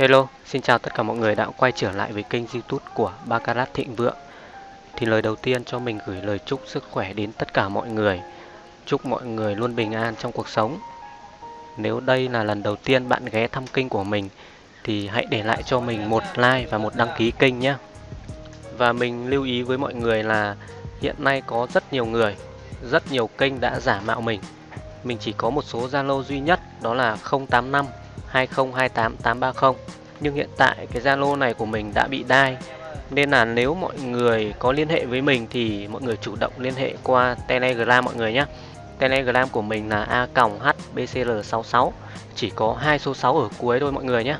Hello, xin chào tất cả mọi người đã quay trở lại với kênh youtube của Baccarat Thịnh Vượng. Thì lời đầu tiên cho mình gửi lời chúc sức khỏe đến tất cả mọi người. Chúc mọi người luôn bình an trong cuộc sống. Nếu đây là lần đầu tiên bạn ghé thăm kênh của mình Thì hãy để lại cho mình một like và một đăng ký kênh nhé. Và mình lưu ý với mọi người là hiện nay có rất nhiều người Rất nhiều kênh đã giả mạo mình. Mình chỉ có một số Zalo duy nhất đó là 085 2028830. nhưng hiện tại cái Zalo này của mình đã bị đai. Nên là nếu mọi người có liên hệ với mình thì mọi người chủ động liên hệ qua Telegram mọi người nhé. Telegram của mình là a hbcl66 chỉ có hai số 6 ở cuối thôi mọi người nhé.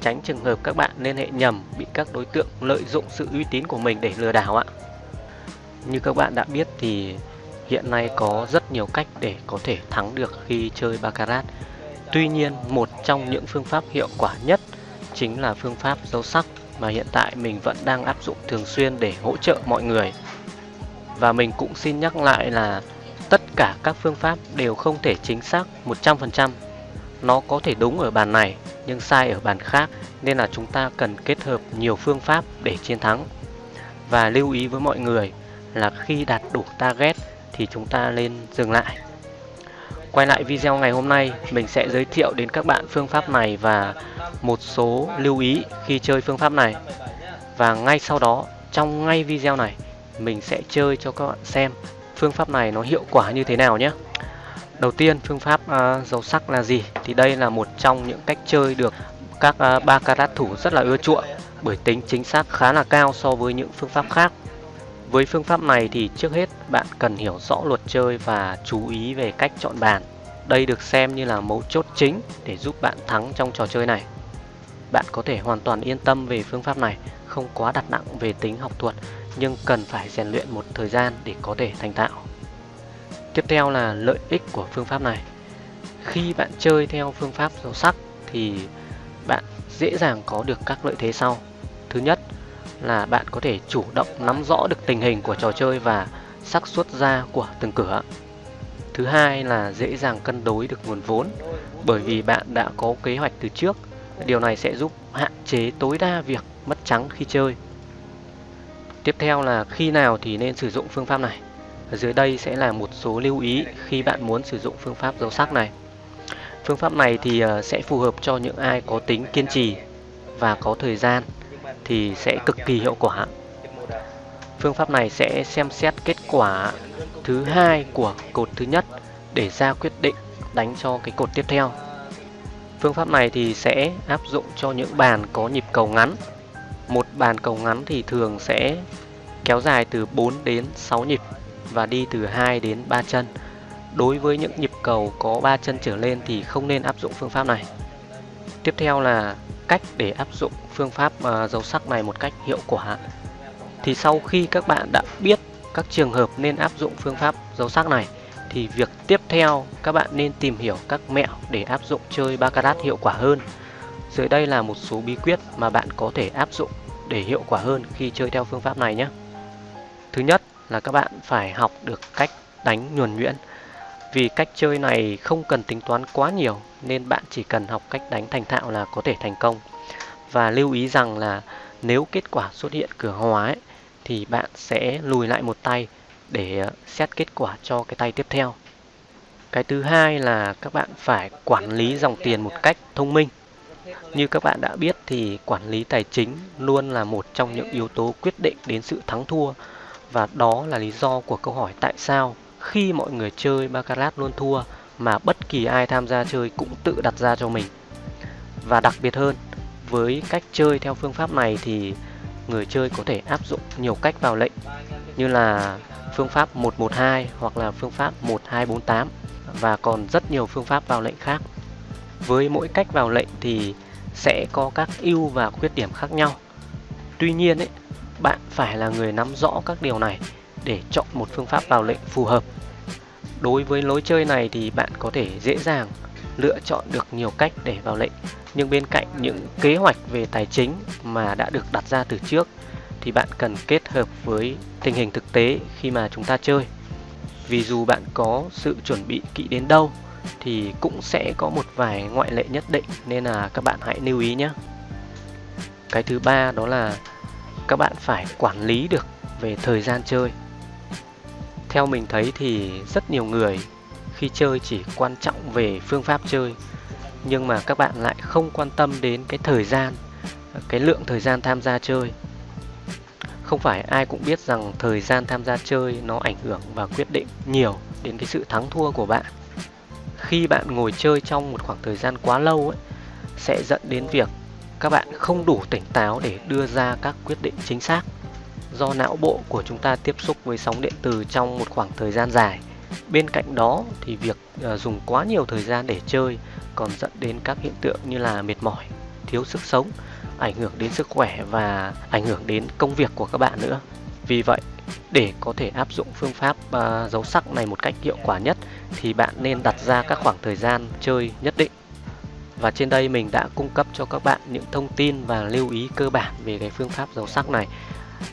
Tránh trường hợp các bạn liên hệ nhầm, bị các đối tượng lợi dụng sự uy tín của mình để lừa đảo ạ. Như các bạn đã biết thì hiện nay có rất nhiều cách để có thể thắng được khi chơi Baccarat. Tuy nhiên, một trong những phương pháp hiệu quả nhất chính là phương pháp dấu sắc mà hiện tại mình vẫn đang áp dụng thường xuyên để hỗ trợ mọi người. Và mình cũng xin nhắc lại là tất cả các phương pháp đều không thể chính xác 100%. Nó có thể đúng ở bàn này nhưng sai ở bàn khác nên là chúng ta cần kết hợp nhiều phương pháp để chiến thắng. Và lưu ý với mọi người là khi đạt đủ target thì chúng ta nên dừng lại Quay lại video ngày hôm nay, mình sẽ giới thiệu đến các bạn phương pháp này và một số lưu ý khi chơi phương pháp này. Và ngay sau đó, trong ngay video này, mình sẽ chơi cho các bạn xem phương pháp này nó hiệu quả như thế nào nhé. Đầu tiên, phương pháp uh, dầu sắc là gì? Thì đây là một trong những cách chơi được các uh, ba carat thủ rất là ưa chuộng bởi tính chính xác khá là cao so với những phương pháp khác. Với phương pháp này thì trước hết bạn cần hiểu rõ luật chơi và chú ý về cách chọn bàn. Đây được xem như là mấu chốt chính để giúp bạn thắng trong trò chơi này. Bạn có thể hoàn toàn yên tâm về phương pháp này, không quá đặt nặng về tính học thuật nhưng cần phải rèn luyện một thời gian để có thể thành thạo. Tiếp theo là lợi ích của phương pháp này. Khi bạn chơi theo phương pháp dấu sắc thì bạn dễ dàng có được các lợi thế sau. Thứ nhất là bạn có thể chủ động nắm rõ được tình hình của trò chơi và xác suất ra của từng cửa. Thứ hai là dễ dàng cân đối được nguồn vốn, bởi vì bạn đã có kế hoạch từ trước. Điều này sẽ giúp hạn chế tối đa việc mất trắng khi chơi. Tiếp theo là khi nào thì nên sử dụng phương pháp này. Ở dưới đây sẽ là một số lưu ý khi bạn muốn sử dụng phương pháp dấu sắc này. Phương pháp này thì ờ, sẽ phù hợp cho những ai có tính kiên trì và có thời gian thì sẽ cực kỳ hiệu quả. Phương pháp này sẽ xem xét kết quả thứ hai của cột thứ nhất để ra quyết định đánh cho cái cột tiếp theo. Phương pháp này thì sẽ áp dụng cho những bàn có nhịp cầu ngắn. Một bàn cầu ngắn thì thường sẽ kéo dài từ 4 đến 6 nhịp và đi từ 2 đến 3 chân. Đối với những nhịp cầu có 3 chân trở lên thì không nên áp dụng phương pháp này. Tiếp theo là cách để áp dụng phương pháp ờ, uh, dấu sắc này một cách hiệu quả. Thì sau khi các bạn đã biết các trường hợp nên áp dụng phương pháp dấu sắc này thì việc tiếp theo các bạn nên tìm hiểu các mẹo để áp dụng chơi baccarat hiệu quả hơn. Dưới đây là một số bí quyết mà bạn có thể áp dụng để hiệu quả hơn khi chơi theo phương pháp này nhé. Thứ nhất là các bạn phải học được cách đánh nhuần nhuyễn. Vì cách chơi này không cần tính toán quá nhiều nên bạn chỉ cần học cách đánh thành thạo là có thể thành công. Và lưu ý rằng là nếu kết quả xuất hiện cửa hóa ấy, thì bạn sẽ lùi lại một tay để ờ, xét kết quả cho cái tay tiếp theo. Cái thứ hai là các bạn phải quản lý dòng tiền một cách thông minh. Như các bạn đã biết thì quản lý tài chính luôn là một trong những yếu tố quyết định đến sự thắng thua và đó là lý do của câu hỏi tại sao khi mọi người chơi baccarat luôn thua mà bất kỳ ai tham gia chơi cũng tự đặt ra cho mình. Và đặc biệt hơn, với cách chơi theo phương pháp này thì người chơi có thể áp dụng nhiều cách vào lệnh như là phương pháp 112 hoặc là phương pháp 1248 và còn rất nhiều phương pháp vào lệnh khác. Với mỗi cách vào lệnh thì sẽ có các ưu và khuyết điểm khác nhau. Tuy nhiên ấy, bạn phải là người nắm rõ các điều này để chọn một phương pháp vào lệnh phù hợp. Đối với lối chơi này thì bạn có thể dễ dàng lựa chọn được nhiều cách để vào lệnh. Nhưng bên cạnh những kế hoạch về tài chính mà đã được đặt ra từ trước thì bạn cần kết hợp với tình hình thực tế khi mà chúng ta chơi. Vì dù bạn có sự chuẩn bị kỹ đến đâu thì cũng sẽ có một vài ngoại lệ nhất định nên là các bạn hãy lưu ý nhé. Cái thứ ba đó là các bạn phải quản lý được về thời gian chơi theo mình thấy thì rất nhiều người khi chơi chỉ quan trọng về phương pháp chơi. Nhưng mà các bạn lại không quan tâm đến cái thời gian, cái lượng thời gian tham gia chơi. Không phải ai cũng biết rằng thời gian tham gia chơi nó ảnh hưởng và quyết định nhiều đến cái sự thắng thua của bạn. Khi bạn ngồi chơi trong một khoảng thời gian quá lâu ấy, sẽ dẫn đến việc các bạn không đủ tỉnh táo để đưa ra các quyết định chính xác do não bộ của chúng ta tiếp xúc với sóng điện từ trong một khoảng thời gian dài. Bên cạnh đó thì việc ờ, dùng quá nhiều thời gian để chơi còn dẫn đến các hiện tượng như là mệt mỏi thiếu sức sống ảnh hưởng đến sức khỏe và ảnh hưởng đến công việc của các bạn nữa. Vì vậy để có thể áp dụng phương pháp ờ, uh, dấu sắc này một cách hiệu quả nhất thì bạn nên đặt ra các khoảng thời gian chơi nhất định. Và trên đây mình đã cung cấp cho các bạn những thông tin và lưu ý cơ bản về cái phương pháp dấu sắc này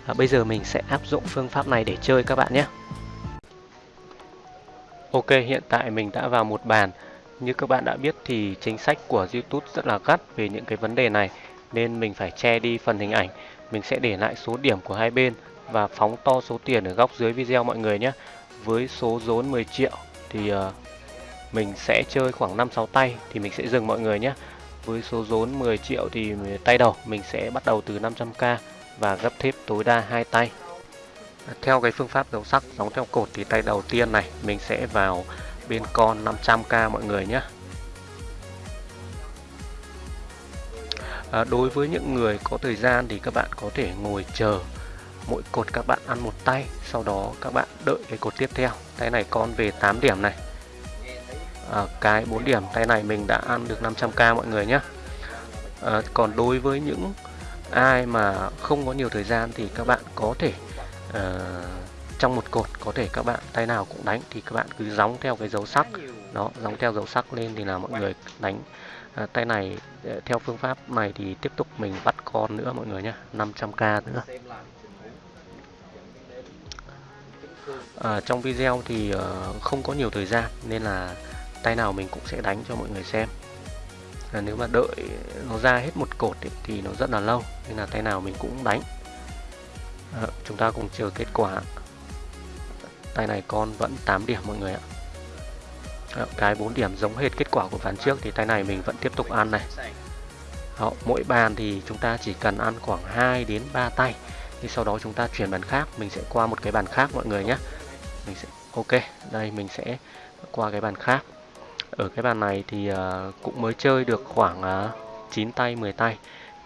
à, bây giờ mình sẽ áp dụng phương pháp này để chơi các bạn nhé. Ok hiện tại mình đã vào một bàn. Như các bạn đã biết thì chính sách của YouTube rất là gắt về những cái vấn đề này nên mình phải che đi phần hình ảnh. Mình sẽ để lại số điểm của hai bên và phóng to số tiền ở góc dưới video mọi người nhé. Với số rốn 10 triệu thì uh, mình sẽ chơi khoảng 5-6 tay thì mình sẽ dừng mọi người nhé. Với số rốn 10 triệu thì ờ, tay đầu mình sẽ bắt đầu từ 500k và gấp thép tối đa hai tay. Theo cái phương pháp dấu sắc giống theo cột thì tay đầu tiên này mình sẽ vào bên con 500k mọi người nhé. À, đối với những người có thời gian thì các bạn có thể ngồi chờ mỗi cột các bạn ăn một tay sau đó các bạn đợi cái cột tiếp theo. Tay này con về 8 điểm này. À, cái 4 điểm tay này mình đã ăn được 500k mọi người nhé. À, còn đối với những ai mà không có nhiều thời gian thì các bạn có thể uh, trong một cột có thể các bạn tay nào cũng đánh thì các bạn cứ gióng theo cái dấu sắc. Đó gióng theo dấu sắc lên thì là mọi người đánh. Uh, tay này uh, theo phương pháp này thì tiếp tục mình bắt con nữa mọi người nhé 500k nữa. À, trong video thì uh, không có nhiều thời gian nên là tay nào mình cũng sẽ đánh cho mọi người xem là nếu mà đợi nó ra hết một cột ấy, thì nó rất là lâu nên là tay nào mình cũng đánh. À, chúng ta cùng chờ kết quả. Tay này con vẫn 8 điểm mọi người ạ. À, cái 4 điểm giống hết kết quả của ván trước thì tay này mình vẫn tiếp tục ăn này. Đó, mỗi bàn thì chúng ta chỉ cần ăn khoảng 2 đến 3 tay. Thì sau đó chúng ta chuyển bàn khác mình sẽ qua một cái bàn khác mọi người nhé. Mình sẽ ok đây mình sẽ qua cái bàn khác ở cái bàn này thì uh, cũng mới chơi được khoảng ờ, uh, 9 tay 10 tay.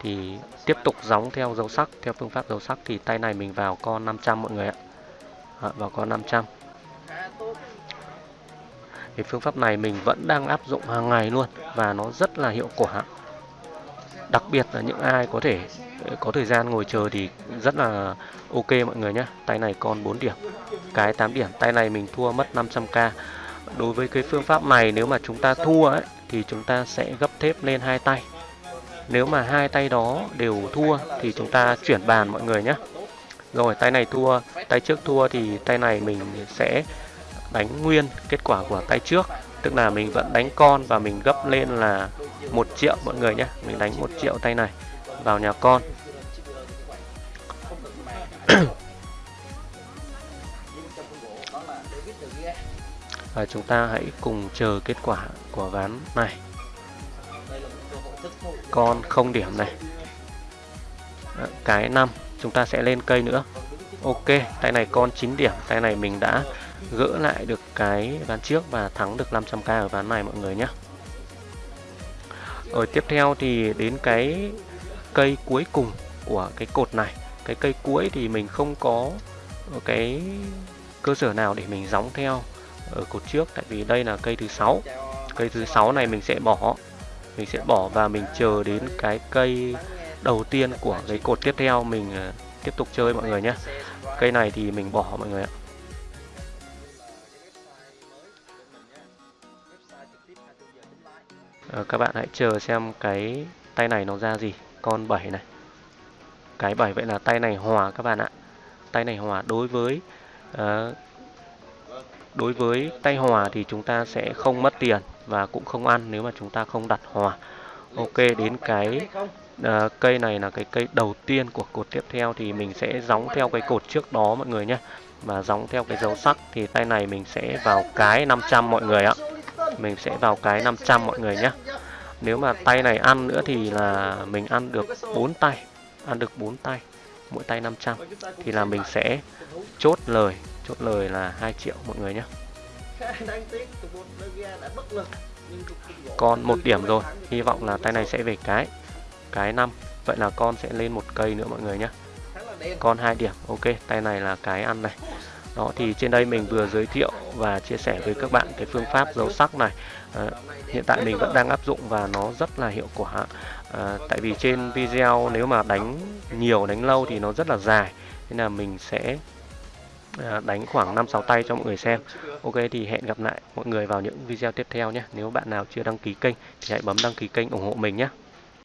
Thì tiếp tục gióng theo dấu sắc theo phương pháp dấu sắc thì tay này mình vào con 500 mọi người ạ. À, vào con 500 thì phương pháp này mình vẫn đang áp dụng hàng ngày luôn và nó rất là hiệu quả. Đặc biệt là những ai có thể có thời gian ngồi chờ thì rất là ok mọi người nhé tay này còn 4 điểm cái 8 điểm. Tay này mình thua mất 500k đối với cái phương pháp này nếu mà chúng ta thua ấy, thì chúng ta sẽ gấp thép lên hai tay. Nếu mà hai tay đó đều thua thì chúng ta chuyển bàn mọi người nhé. Rồi tay này thua tay trước thua thì tay này mình sẽ đánh nguyên kết quả của tay trước. Tức là mình vẫn đánh con và mình gấp lên là một triệu mọi người nhé. Mình đánh một triệu tay này vào nhà con. Và chúng ta hãy cùng chờ kết quả của ván này. Con không điểm này. Cái 5 chúng ta sẽ lên cây nữa. Ok, tay này con 9 điểm. Tay này mình đã gỡ lại được cái ván trước và thắng được 500k ở ván này, mọi người nhé. Rồi tiếp theo thì đến cái cây cuối cùng của cái cột này. Cái cây cuối thì mình không có cái cơ sở nào để mình gióng theo ở cột trước tại vì đây là cây thứ sáu. Cây thứ sáu này mình sẽ bỏ. Mình sẽ bỏ và mình chờ đến cái cây đầu tiên của cái cột tiếp theo. Mình ờ, tiếp tục chơi mọi người nhé. Cây này thì mình bỏ mọi người ạ. À, các bạn hãy chờ xem cái tay này nó ra gì. Con 7 này. Cái 7 vậy là tay này hòa các bạn ạ. Tay này hòa đối với uh, đối với tay hòa thì chúng ta sẽ không mất tiền và cũng không ăn nếu mà chúng ta không đặt hòa. Ok đến cái uh, cây này là cái cây đầu tiên của cột tiếp theo thì mình sẽ gióng theo cái cột trước đó mọi người nhé. Và gióng theo cái dấu sắc thì tay này mình sẽ vào cái 500 mọi người ạ. Mình sẽ vào cái 500 mọi người nhé. Nếu mà tay này ăn nữa thì là mình ăn được 4 tay ăn được 4 tay mỗi tay 500 thì là mình sẽ chốt lời chốt lời là 2 triệu mọi người nhé con một điểm rồi. hy vọng là tay này sẽ về cái cái 5 vậy là con sẽ lên một cây nữa mọi người nhé con hai điểm ok tay này là cái ăn này. Đó thì trên đây mình vừa giới thiệu và chia sẻ với các bạn cái phương pháp dấu sắc này. À, hiện tại mình vẫn đang áp dụng và nó rất là hiệu quả. À, tại vì trên video nếu mà đánh nhiều đánh lâu thì nó rất là dài. Nên là mình sẽ Ờ, đánh khoảng 5-6 tay cho mọi người xem. Ok, thì hẹn gặp lại mọi người vào những video tiếp theo nhé. Nếu bạn nào chưa đăng ký kênh thì hãy bấm đăng ký kênh ủng hộ mình nhé.